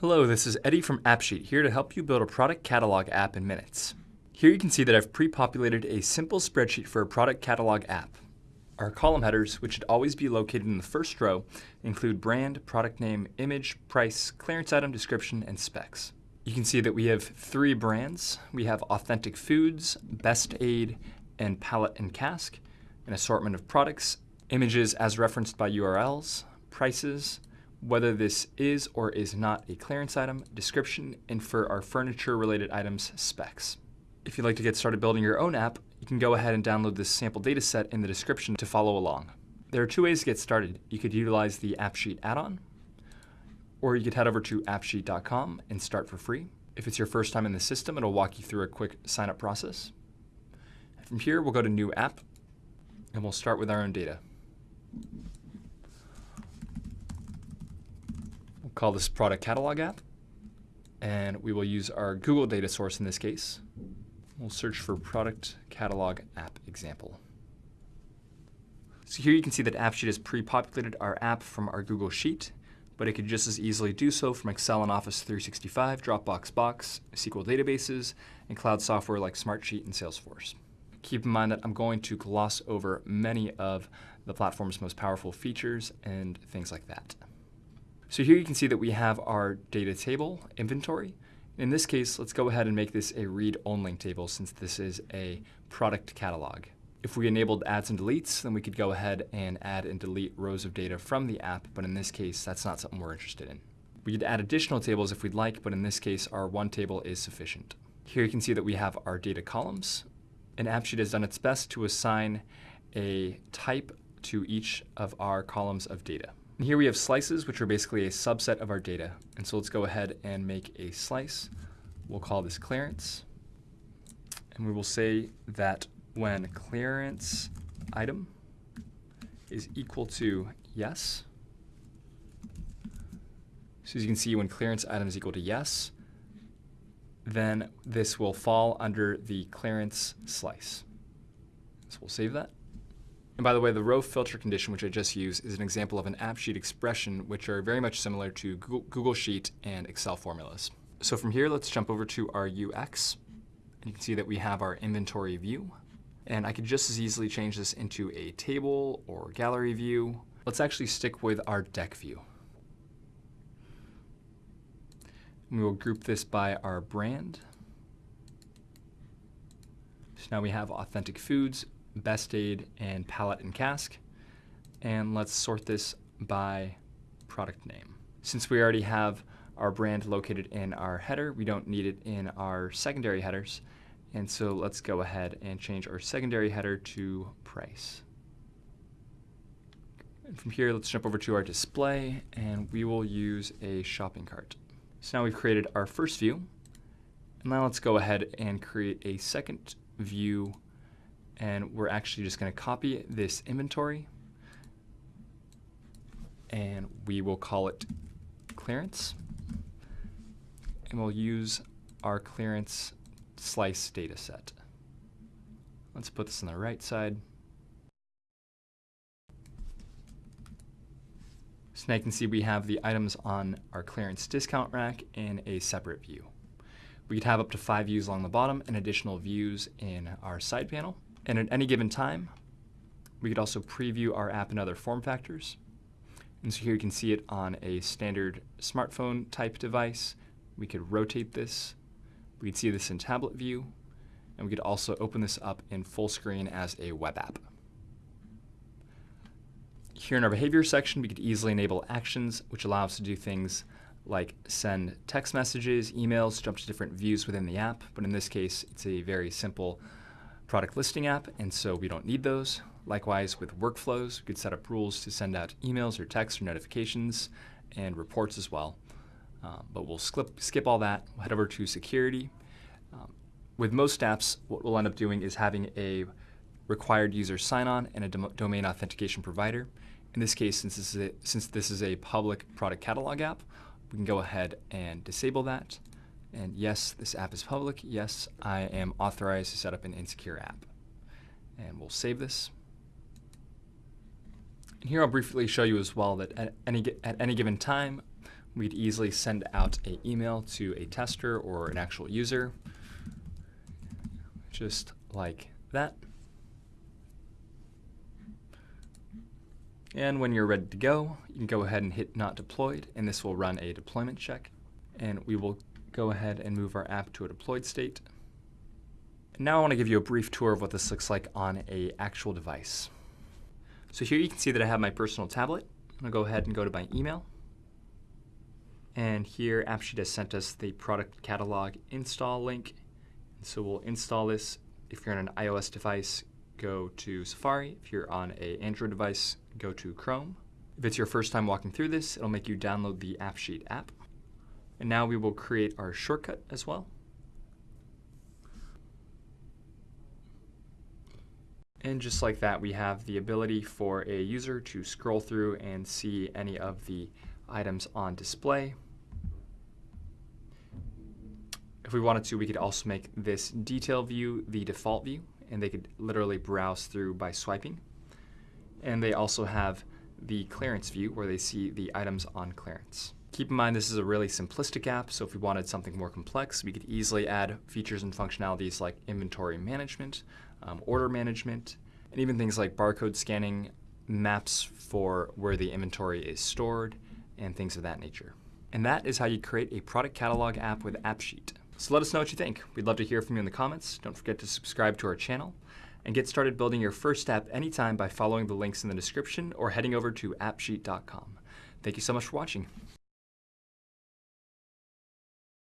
Hello, this is Eddie from AppSheet here to help you build a product catalog app in minutes. Here you can see that I've pre-populated a simple spreadsheet for a product catalog app. Our column headers, which should always be located in the first row, include brand, product name, image, price, clearance item, description, and specs. You can see that we have three brands. We have Authentic Foods, Best Aid, and Palette and Cask, an assortment of products, images as referenced by URLs, prices, whether this is or is not a clearance item, description, and for our furniture-related items, specs. If you'd like to get started building your own app, you can go ahead and download this sample data set in the description to follow along. There are two ways to get started. You could utilize the AppSheet add-on, or you could head over to appsheet.com and start for free. If it's your first time in the system, it'll walk you through a quick sign-up process. From here, we'll go to New App, and we'll start with our own data. Call this Product Catalog App, and we will use our Google data source in this case. We'll search for product catalog app example. So here you can see that AppSheet has pre-populated our app from our Google Sheet, but it could just as easily do so from Excel and Office 365, Dropbox Box, SQL databases, and cloud software like Smartsheet and Salesforce. Keep in mind that I'm going to gloss over many of the platform's most powerful features and things like that. So here you can see that we have our data table inventory, in this case, let's go ahead and make this a read-only table since this is a product catalog. If we enabled adds and deletes, then we could go ahead and add and delete rows of data from the app, but in this case, that's not something we're interested in. We could add additional tables if we'd like, but in this case, our one table is sufficient. Here you can see that we have our data columns, and AppSheet has done its best to assign a type to each of our columns of data. And here we have slices, which are basically a subset of our data. And so let's go ahead and make a slice. We'll call this clearance. And we will say that when clearance item is equal to yes, so as you can see, when clearance item is equal to yes, then this will fall under the clearance slice. So we'll save that. And by the way, the row filter condition, which I just used, is an example of an AppSheet expression, which are very much similar to Google Sheet and Excel formulas. So from here, let's jump over to our UX. And you can see that we have our inventory view. And I could just as easily change this into a table or gallery view. Let's actually stick with our deck view. And We will group this by our brand. So now we have Authentic Foods, Best Aid, and Palette and Cask. And let's sort this by product name. Since we already have our brand located in our header, we don't need it in our secondary headers. And so let's go ahead and change our secondary header to price. And from here, let's jump over to our display, and we will use a shopping cart. So now we've created our first view. And now let's go ahead and create a second view and we're actually just going to copy this inventory and we will call it clearance and we'll use our clearance slice data set. Let's put this on the right side. So now you can see we have the items on our clearance discount rack in a separate view. We could have up to five views along the bottom and additional views in our side panel. And at any given time, we could also preview our app in other form factors. And so here you can see it on a standard smartphone type device. We could rotate this. We could see this in tablet view. And we could also open this up in full screen as a web app. Here in our behavior section, we could easily enable actions, which allow us to do things like send text messages, emails, jump to different views within the app. But in this case, it's a very simple product listing app, and so we don't need those. Likewise, with workflows, we could set up rules to send out emails or texts or notifications and reports as well. Um, but we'll skip, skip all that. Head over to security. Um, with most apps, what we'll end up doing is having a required user sign-on and a dom domain authentication provider. In this case, since this, a, since this is a public product catalog app, we can go ahead and disable that. And yes, this app is public. Yes, I am authorized to set up an insecure app. And we'll save this. And here I'll briefly show you as well that at any, at any given time, we'd easily send out an email to a tester or an actual user, just like that. And when you're ready to go, you can go ahead and hit not deployed, and this will run a deployment check. And we will go ahead and move our app to a deployed state. Now I want to give you a brief tour of what this looks like on a actual device. So here you can see that I have my personal tablet. I'm going to go ahead and go to my email. And here AppSheet has sent us the product catalog install link. So we'll install this. If you're on an iOS device, go to Safari. If you're on an Android device, go to Chrome. If it's your first time walking through this, it'll make you download the AppSheet app. And now we will create our shortcut as well. And just like that, we have the ability for a user to scroll through and see any of the items on display. If we wanted to, we could also make this detail view the default view, and they could literally browse through by swiping. And they also have the clearance view where they see the items on clearance. Keep in mind this is a really simplistic app, so if we wanted something more complex, we could easily add features and functionalities like inventory management, um, order management, and even things like barcode scanning, maps for where the inventory is stored, and things of that nature. And that is how you create a product catalog app with AppSheet. So let us know what you think. We'd love to hear from you in the comments. Don't forget to subscribe to our channel and get started building your first app anytime by following the links in the description or heading over to appsheet.com. Thank you so much for watching.